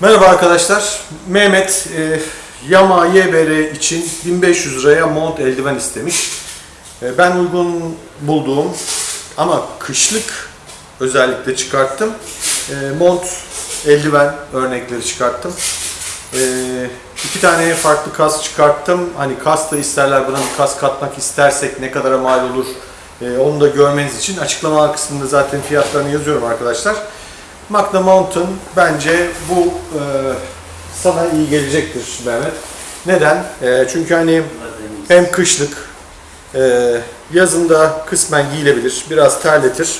Merhaba arkadaşlar. Mehmet e, Yama YBR için 1500 liraya mont eldiven istemiş. E, ben uygun bulduğum ama kışlık özellikle çıkarttım. E, mont eldiven örnekleri çıkarttım. E, iki tane farklı kas çıkarttım. Hani kas da isterler buna bir kas katmak istersek ne kadara mal olur e, onu da görmeniz için açıklama kısmında zaten fiyatlarını yazıyorum arkadaşlar. Magna Mountain bence bu e, sana iyi gelecektir Mehmet. Neden? E, çünkü hani hem kışlık, e, yazında kısmen giyilebilir, biraz terletir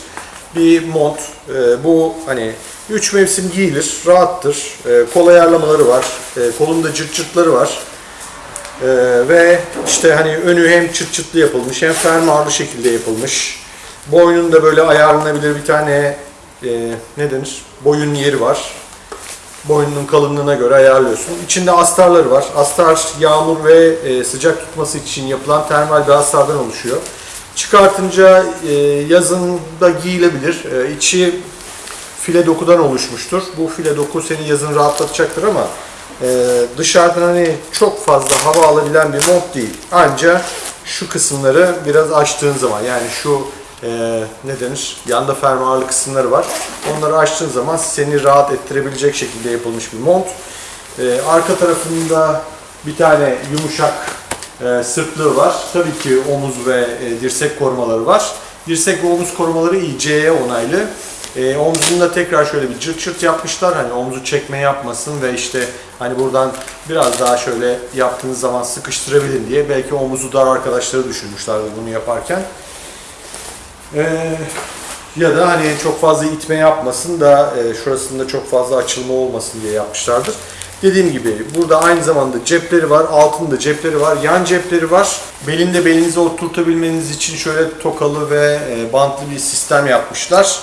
bir mont. E, bu hani 3 mevsim giyilir, rahattır. E, kol ayarlamaları var, e, kolunda cırt cırtları var. E, ve işte hani önü hem çıt çıtlı yapılmış hem fermuarlı şekilde yapılmış. Boynunda böyle ayarlanabilir bir tane e, ne denir? Boyun yeri var. Boynunun kalınlığına göre ayarlıyorsun. İçinde astarları var. Astar yağmur ve e, sıcak tutması için yapılan termal bir astardan oluşuyor. Çıkartınca e, yazın giyilebilir. E, içi file dokudan oluşmuştur. Bu file doku seni yazın rahatlatacaktır ama e, dışarıdan hani çok fazla hava alabilen bir mont değil. Ancak şu kısımları biraz açtığın zaman yani şu e, ne denir? Yanda fermuarlı kısımları var. Onları açtığın zaman seni rahat ettirebilecek şekilde yapılmış bir mont. E, arka tarafında bir tane yumuşak e, sırtlığı var. Tabii ki omuz ve e, dirsek korumaları var. Dirsek ve omuz korumaları iyi, CE onaylı. E, omzunda tekrar şöyle bir cırt cırt yapmışlar. Hani omuzu çekme yapmasın ve işte hani buradan biraz daha şöyle yaptığınız zaman sıkıştırabilin diye. Belki omuzu dar arkadaşları düşünmüşlerdi bunu yaparken. Ee, ya da hani çok fazla itme yapmasın da e, şurasında çok fazla açılma olmasın diye yapmışlardır. Dediğim gibi burada aynı zamanda cepleri var, altında cepleri var, yan cepleri var. Belinde belinize oturtabilmeniz için şöyle tokalı ve e, bantlı bir sistem yapmışlar.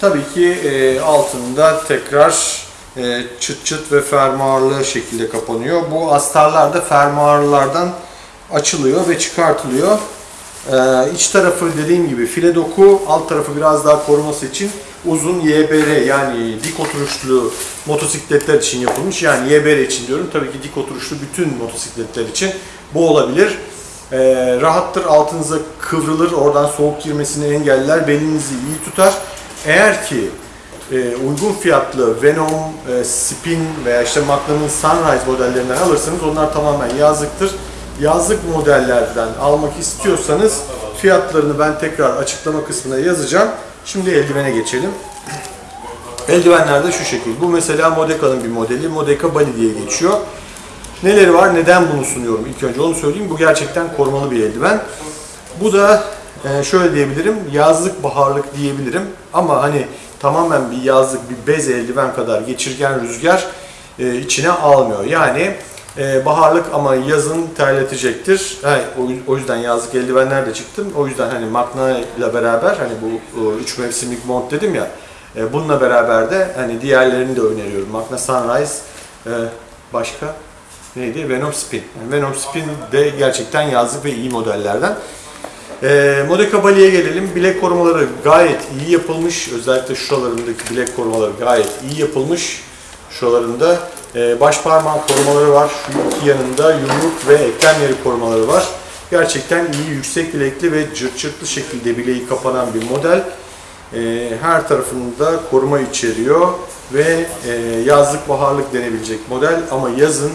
Tabii ki e, altında tekrar e, çıt çıt ve fermuarlı şekilde kapanıyor. Bu astarlar da fermuarlardan açılıyor ve çıkartılıyor. Ee, iç tarafı dediğim gibi file doku, alt tarafı biraz daha koruması için uzun YBR yani dik oturuşlu motosikletler için yapılmış. Yani YBR için diyorum. Tabii ki dik oturuşlu bütün motosikletler için bu olabilir. Ee, rahattır, altınıza kıvrılır, oradan soğuk girmesini engeller, belinizi iyi tutar. Eğer ki e, uygun fiyatlı Venom, e, Spin veya işte Magnum'un Sunrise modellerinden alırsanız onlar tamamen yazlıktır yazlık modellerden almak istiyorsanız fiyatlarını ben tekrar açıklama kısmına yazacağım. Şimdi eldivene geçelim. Eldivenler de şu şekil. Bu mesela Modeca'nın bir modeli. Modeca Bali diye geçiyor. Neleri var? Neden bunu sunuyorum? İlk önce onu söyleyeyim. Bu gerçekten korumalı bir eldiven. Bu da e, şöyle diyebilirim. Yazlık baharlık diyebilirim. Ama hani tamamen bir yazlık bir bez eldiven kadar geçirgen rüzgar e, içine almıyor. Yani ee, baharlık ama yazın terletecektir. Yani o yüzden yazlık eldivenler de çıktım. O yüzden hani Magna ile beraber hani bu 3 mevsimlik mont dedim ya. E, bununla beraber de hani diğerlerini de öneriyorum. Magna Sunrise e, başka neydi? Venom Spin. Venom Spin de gerçekten yazlık ve iyi modellerden. E, Modeca Bali'ye gelelim. Bilek korumaları gayet iyi yapılmış. Özellikle şuralarındaki bilek korumaları gayet iyi yapılmış. Şuralarında e, baş parmağın korumaları var. Şu iki yanında yumruk ve eklem yeri korumaları var. Gerçekten iyi, yüksek bilekli ve cırt cırtlı şekilde bileği kapanan bir model. E, her tarafında koruma içeriyor ve e, yazlık baharlık denebilecek model ama yazın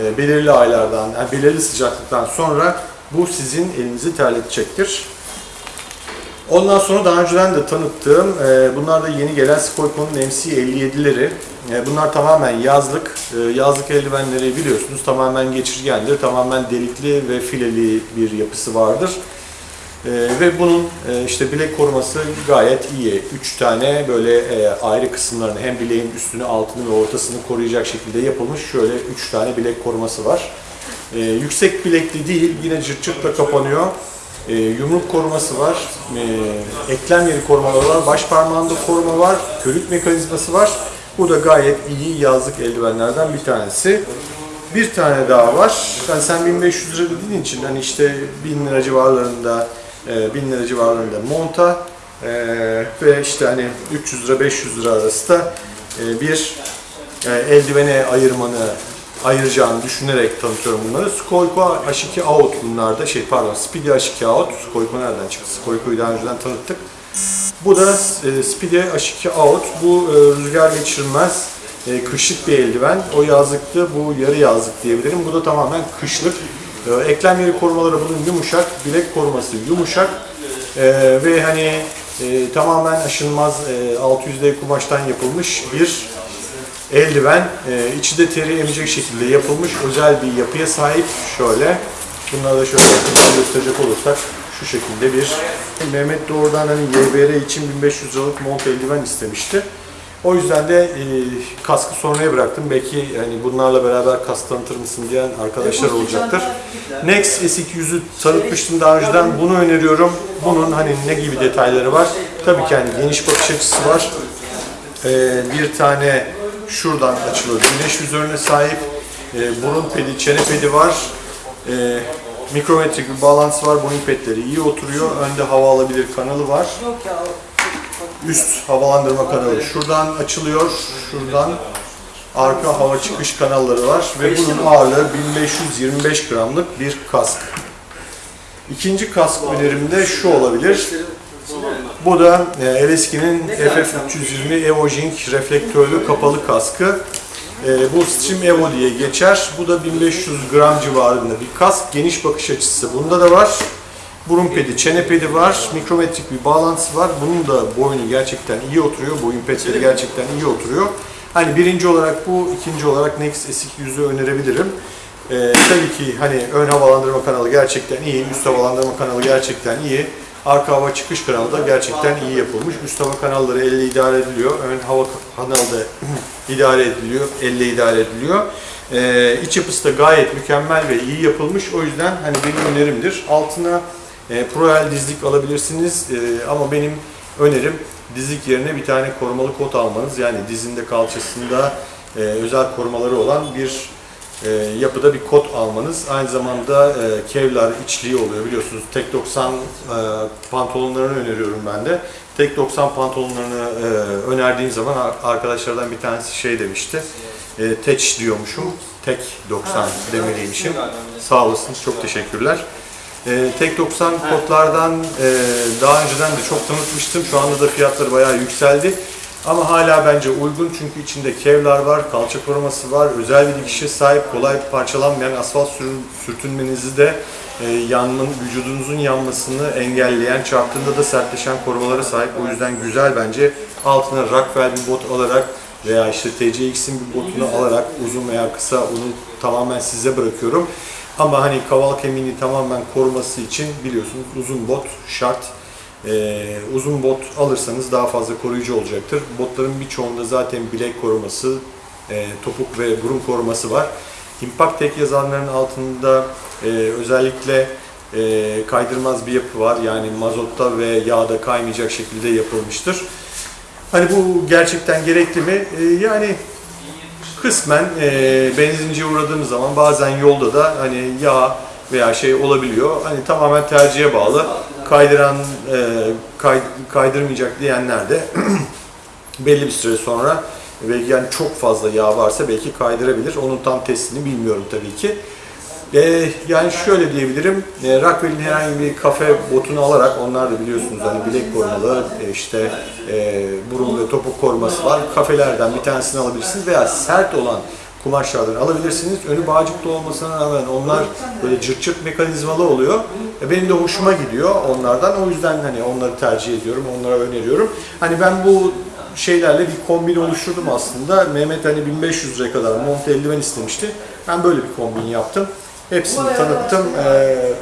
e, belirli aylardan, yani belirli sıcaklıktan sonra bu sizin elinizi terletecektir. Ondan sonra daha önceden de tanıttığım, e, bunlar da yeni gelen Skoyko'nun MC57'leri. E, bunlar tamamen yazlık. E, yazlık eldivenleri biliyorsunuz tamamen geçirgendir, tamamen delikli ve fileli bir yapısı vardır. E, ve bunun e, işte bilek koruması gayet iyi. Üç tane böyle e, ayrı kısımlarını hem bileğin üstünü, altını ve ortasını koruyacak şekilde yapılmış şöyle üç tane bilek koruması var. E, yüksek bilekli değil, yine cırt cırtla kapanıyor. E, yumruk koruması var, e, eklem yeri korumaları var, baş parmağında koruma var, körük mekanizması var. Bu da gayet iyi yazlık eldivenlerden bir tanesi. Bir tane daha var. Yani sen 1500 lira dediğin için hani işte 1000 lira civarlarında, e, 1000 lira civarlarında monta e, ve işte hani 300 lira 500 lira arası da e, bir e, eldivene ayırmanı ayıracağını düşünerek tanıtıyorum bunları. Skoyko H2 Out bunlarda şey pardon Speedy H2 Out. Skoyko nereden çıktı? Skoyko'yu daha önceden tanıttık. Bu da e, Speedy H2 Out. Bu e, rüzgar geçirmez e, kışlık bir eldiven. O yazlıktı, bu yarı yazlık diyebilirim. Bu da tamamen kışlık. E, eklem yeri korumaları bunun yumuşak, bilek koruması yumuşak E, ve hani e, tamamen aşınmaz e, 600D kumaştan yapılmış bir eldiven. E, içi de teri emecek şekilde yapılmış özel bir yapıya sahip. Şöyle, bunları da şöyle yakından gösterecek olursak şu şekilde bir Mehmet doğrudan hani YBR için 1500 liralık mont eldiven istemişti. O yüzden de e, kaskı sonraya bıraktım. Belki hani bunlarla beraber kask tanıtır mısın diyen arkadaşlar olacaktır. Next S200'ü tanıtmıştım daha önceden. Bunu öneriyorum. Bunun hani ne gibi detayları var? Tabii ki hani geniş bakış açısı var. Ee, bir tane şuradan açılıyor. Güneş üzerine sahip. Ee, burun pedi, çene pedi var. Ee, mikrometrik bir bağlantısı var. Boyun pedleri iyi oturuyor. Önde hava alabilir kanalı var. Üst havalandırma kanalı şuradan açılıyor. Şuradan arka hava çıkış kanalları var ve bunun ağırlığı 1525 gramlık bir kask. İkinci kask önerimde şu olabilir. Bu da e, Eleski'nin FF320 Evojink reflektörlü kapalı kaskı. E, bu Stream Evo diye geçer. Bu da 1500 gram civarında bir kask. Geniş bakış açısı bunda da var. Burun pedi, çene pedi var. Mikrometrik bir bağlantısı var. Bunun da boynu gerçekten iyi oturuyor. Boyun pedleri gerçekten iyi oturuyor. Hani birinci olarak bu, ikinci olarak Next S200'ü önerebilirim. E, tabii ki hani ön havalandırma kanalı gerçekten iyi, üst havalandırma kanalı gerçekten iyi. Arka hava çıkış kanalı da gerçekten iyi yapılmış. Üst hava kanalları elle idare ediliyor. Ön hava kanalı da idare ediliyor. Elle idare ediliyor. Ee, iç yapısı da gayet mükemmel ve iyi yapılmış. O yüzden hani benim önerimdir. Altına e, Proel dizlik alabilirsiniz. E, ama benim önerim dizlik yerine bir tane korumalı kot almanız. Yani dizinde kalçasında e, özel korumaları olan bir e, yapıda bir kot almanız. Aynı zamanda e, Kevlar içliği oluyor biliyorsunuz. Tek 90 e, pantolonlarını öneriyorum ben de. Tek 90 pantolonlarını e, önerdiğim zaman ar- arkadaşlardan bir tanesi şey demişti. E, teç diyormuşum. Tek 90 demeliymişim. Sağ olasınız. Çok teşekkürler. E, tek 90 kotlardan e, daha önceden de çok tanıtmıştım. Şu anda da fiyatları bayağı yükseldi. Ama hala bence uygun çünkü içinde kevlar var, kalça koruması var, özel bir dikişe sahip, kolay parçalanmayan asfalt sürtünmenizi de e, yanmanın, vücudunuzun yanmasını engelleyen, çarptığında da sertleşen korumalara sahip. O yüzden güzel bence. Altına Rockwell bir bot alarak veya işte TCX'in bir botunu alarak uzun veya kısa onu tamamen size bırakıyorum. Ama hani kaval kemiğini tamamen koruması için biliyorsunuz uzun bot şart. Ee, uzun bot alırsanız daha fazla koruyucu olacaktır. Botların birçoğunda zaten bilek koruması, e, topuk ve burun koruması var. Impact Tech yazanların altında e, özellikle e, kaydırmaz bir yapı var. Yani mazotta ve yağda kaymayacak şekilde yapılmıştır. Hani bu gerçekten gerekli mi? E, yani kısmen e, benzinciye uğradığımız zaman bazen yolda da hani yağ veya şey olabiliyor. Hani tamamen tercihe bağlı. Kaydıran, e, kay, kaydırmayacak diyenler de belli bir süre sonra ve yani çok fazla yağ varsa belki kaydırabilir. Onun tam testini bilmiyorum tabii ki. E, yani şöyle diyebilirim, e, Rockwell'in herhangi bir kafe botunu alarak, onlar da biliyorsunuz hani bilek korumalı, e, işte e, burun ve topuk koruması var. Kafelerden bir tanesini alabilirsiniz veya sert olan kumaşlardan alabilirsiniz. Önü bağcıklı olmasına rağmen onlar böyle cırt cırt mekanizmalı oluyor. E, benim de hoşuma gidiyor onlardan. O yüzden hani onları tercih ediyorum, onlara öneriyorum. Hani ben bu şeylerle bir kombin oluşturdum aslında. Mehmet hani 1500 liraya kadar mont eldiven istemişti. Ben böyle bir kombin yaptım. Hepsini tanıttım. Ee,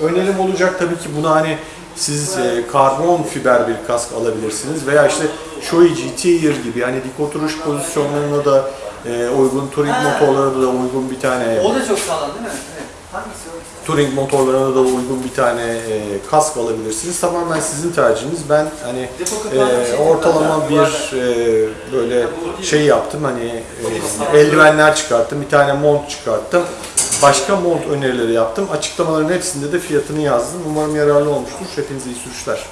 önerim olacak tabii ki buna hani siz e, karbon fiber bir kask alabilirsiniz veya işte Shoei Tier gibi yani dik oturuş pozisyonlarına da e, uygun, touring motorlarına da uygun bir tane O da çok sağlam değil mi? Evet. Hangisi o? touring motorlarına da uygun bir tane e, kask alabilirsiniz. Tamamen sizin tercihiniz. Ben hani e, ortalama bir e, böyle şey yaptım hani e, eldivenler çıkarttım, bir tane mont çıkarttım. Başka mont önerileri yaptım. Açıklamaların hepsinde de fiyatını yazdım. Umarım yararlı olmuştur. Hepinize iyi sürüşler.